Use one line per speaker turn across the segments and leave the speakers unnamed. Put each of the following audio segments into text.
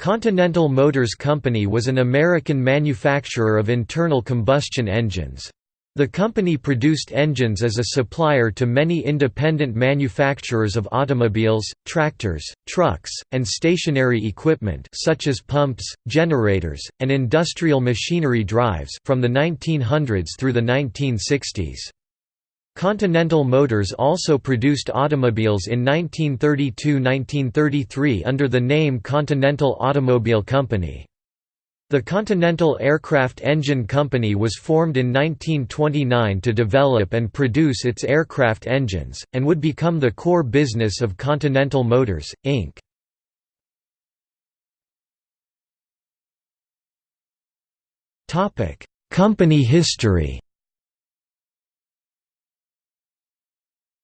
Continental Motors Company was an American manufacturer of internal combustion engines. The company produced engines as a supplier to many independent manufacturers of automobiles, tractors, trucks, and stationary equipment such as pumps, generators, and industrial machinery drives from the 1900s through the 1960s. Continental Motors also produced automobiles in 1932–1933 under the name Continental Automobile Company. The Continental Aircraft Engine Company was formed in 1929 to develop and produce its aircraft engines, and would become the core business of Continental Motors, Inc. Company history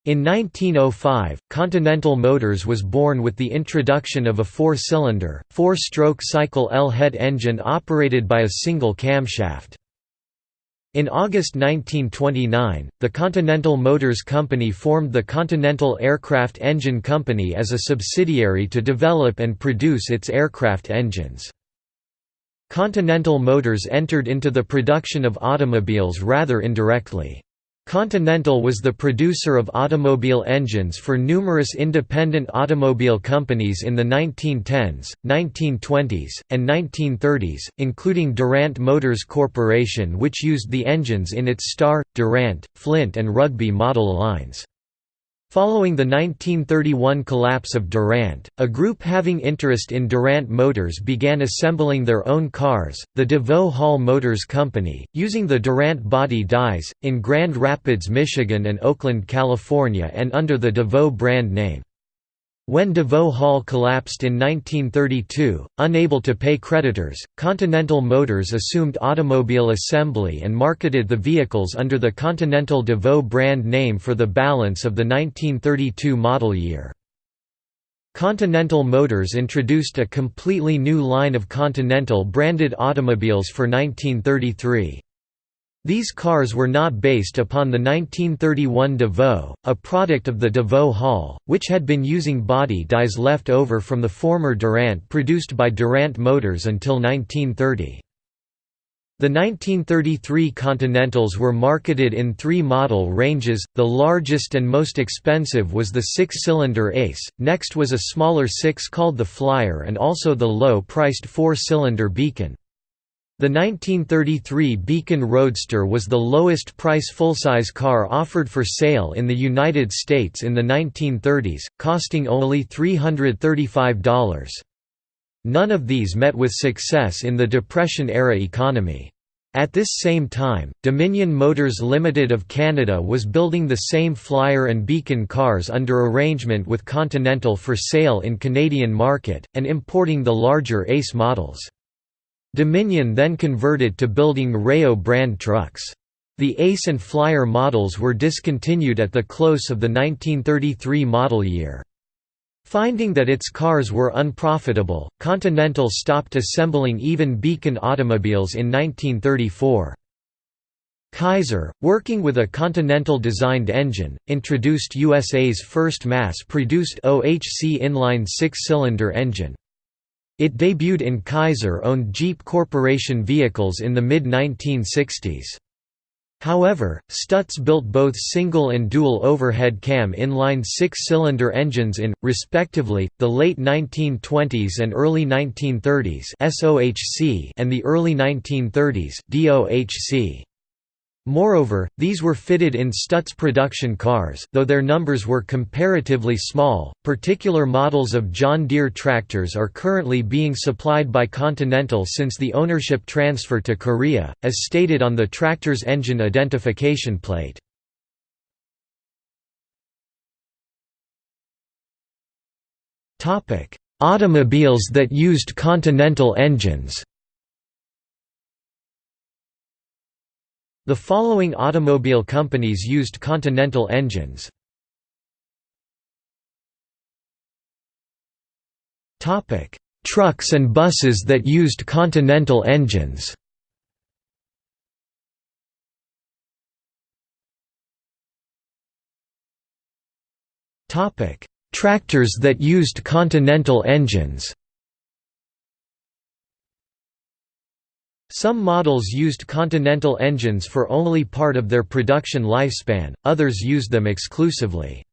In 1905, Continental Motors was born with the introduction of a four-cylinder, four-stroke cycle L-head engine operated by a single camshaft. In August 1929, the Continental Motors Company formed the Continental Aircraft Engine Company as a subsidiary to develop and produce its aircraft engines. Continental Motors entered into the production of automobiles rather indirectly. Continental was the producer of automobile engines for numerous independent automobile companies in the 1910s, 1920s, and 1930s, including Durant Motors Corporation which used the engines in its Star, Durant, Flint and Rugby model lines. Following the 1931 collapse of Durant, a group having interest in Durant Motors began assembling their own cars, the De Vaux Hall Motors Company, using the Durant body dies, in Grand Rapids, Michigan and Oakland, California and under the De Vaux brand name. When De Vaux Hall collapsed in 1932, unable to pay creditors, Continental Motors assumed automobile assembly and marketed the vehicles under the Continental De Vaux brand name for the balance of the 1932 model year. Continental Motors introduced a completely new line of Continental branded automobiles for 1933. These cars were not based upon the 1931 De Vaux, a product of the De Vaux Hall, which had been using body dies left over from the former Durant produced by Durant Motors until 1930. The 1933 Continentals were marketed in three model ranges, the largest and most expensive was the six-cylinder Ace, next was a smaller six called the Flyer and also the low-priced four-cylinder Beacon. The 1933 Beacon Roadster was the lowest price full-size car offered for sale in the United States in the 1930s, costing only $335. None of these met with success in the Depression-era economy. At this same time, Dominion Motors Limited of Canada was building the same Flyer and Beacon cars under arrangement with Continental for sale in Canadian market, and importing the larger Ace models. Dominion then converted to building Reo brand trucks. The Ace and Flyer models were discontinued at the close of the 1933 model year. Finding that its cars were unprofitable, Continental stopped assembling even Beacon automobiles in 1934. Kaiser, working with a Continental-designed engine, introduced USA's first mass-produced OHC inline six-cylinder engine. It debuted in Kaiser-owned Jeep Corporation vehicles in the mid-1960s. However, Stutz built both single and dual overhead cam inline six-cylinder engines in, respectively, the late 1920s and early 1930s and the early 1930s DOHC. Moreover, these were fitted in Stutz production cars, though their numbers were comparatively small. Particular models of John Deere tractors are currently being supplied by Continental since the ownership transfer to Korea, as stated on the tractor's engine identification plate. Automobiles that used Continental engines. The following automobile companies used Continental engines. Trucks and buses that used Continental engines. Tractors that used Continental engines Some models used Continental engines for only part of their production lifespan, others used them exclusively.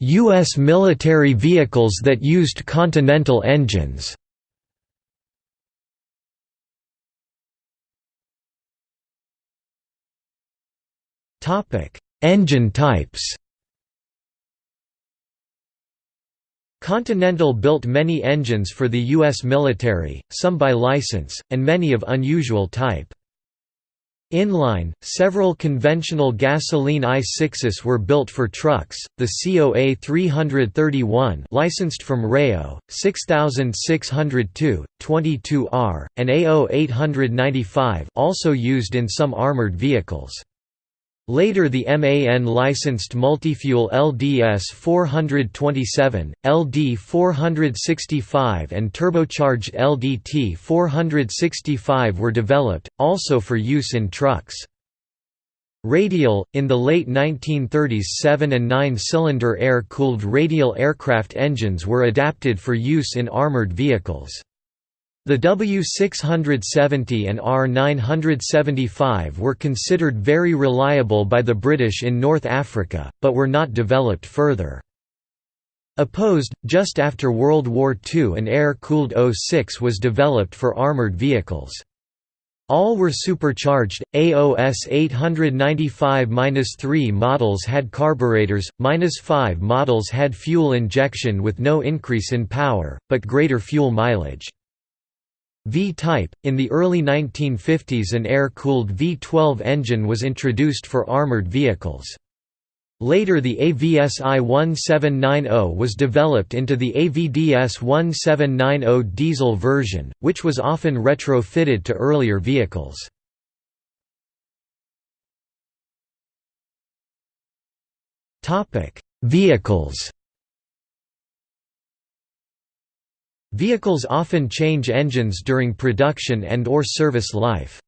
U.S. military vehicles that used Continental engines Engine types Continental built many engines for the U.S. military, some by license, and many of unusual type. Inline, several conventional gasoline I-6s were built for trucks, the COA 331 licensed from Reo, 6602, 22R, and AO 895 also used in some armored vehicles. Later the MAN licensed multifuel LDS 427, LD 465 and turbocharged LDT 465 were developed, also for use in trucks. Radial, in the late 1930s 7 and 9-cylinder air-cooled radial aircraft engines were adapted for use in armored vehicles. The W670 and R975 were considered very reliable by the British in North Africa, but were not developed further. Opposed, just after World War II an air-cooled O6 was developed for armoured vehicles. All were supercharged. AOS 895-3 models had carburetors, -5 models had fuel injection with no increase in power, but greater fuel mileage. V-type, in the early 1950s an air-cooled V-12 engine was introduced for armored vehicles. Later the AVSI 1790 was developed into the AVDS 1790 diesel version, which was often retrofitted to earlier vehicles. Vehicles Vehicles often change engines during production and or service life.